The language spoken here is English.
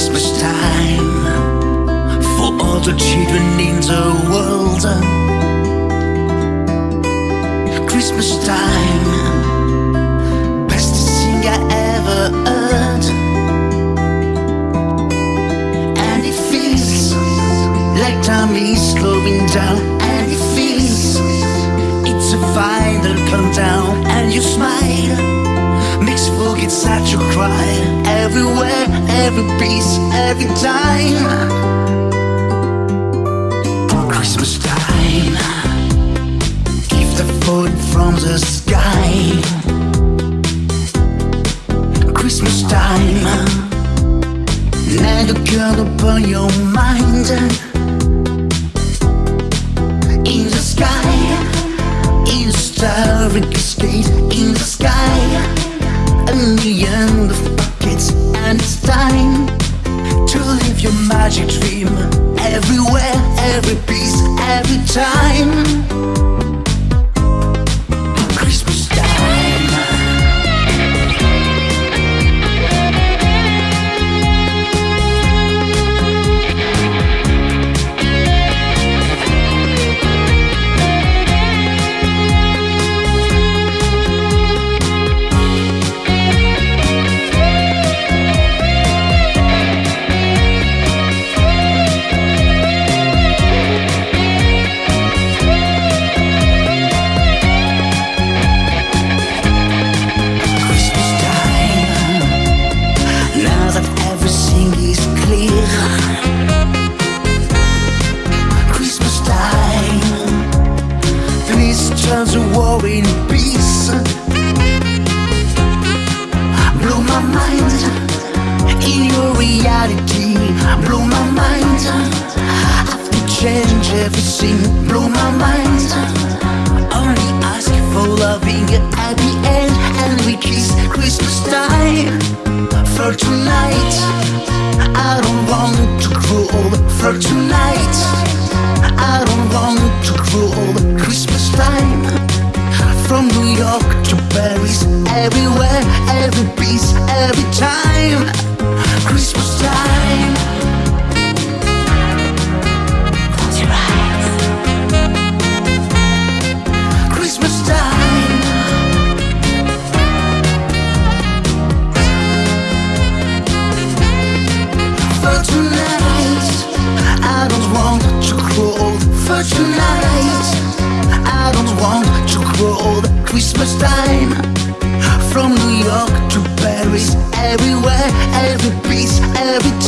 Christmas time. For all the children in the world. Christmas time. Best thing I ever heard. And it feels like time is slowing down. And it feels it's a final countdown. And you smile Makes you forget such a cry. Everywhere every piece, every time. Christmas time. Give the food from the sky. Christmas time. Never gonna burn your mind. In the sky, in a starry cascade. In the sky, a million and it's time to live your magic dream. Everywhere, every piece, every time. Reality. Blow my mind. I've to change everything. Blow my mind. Only ask for loving at the end, and we kiss Christmas time. For tonight, I don't want to grow old. For tonight, I don't want to grow old. Christmas time. From New York to Paris, everywhere, every piece, every time. Christmas time. Christmas time. From New York to Paris, everywhere, every piece, every.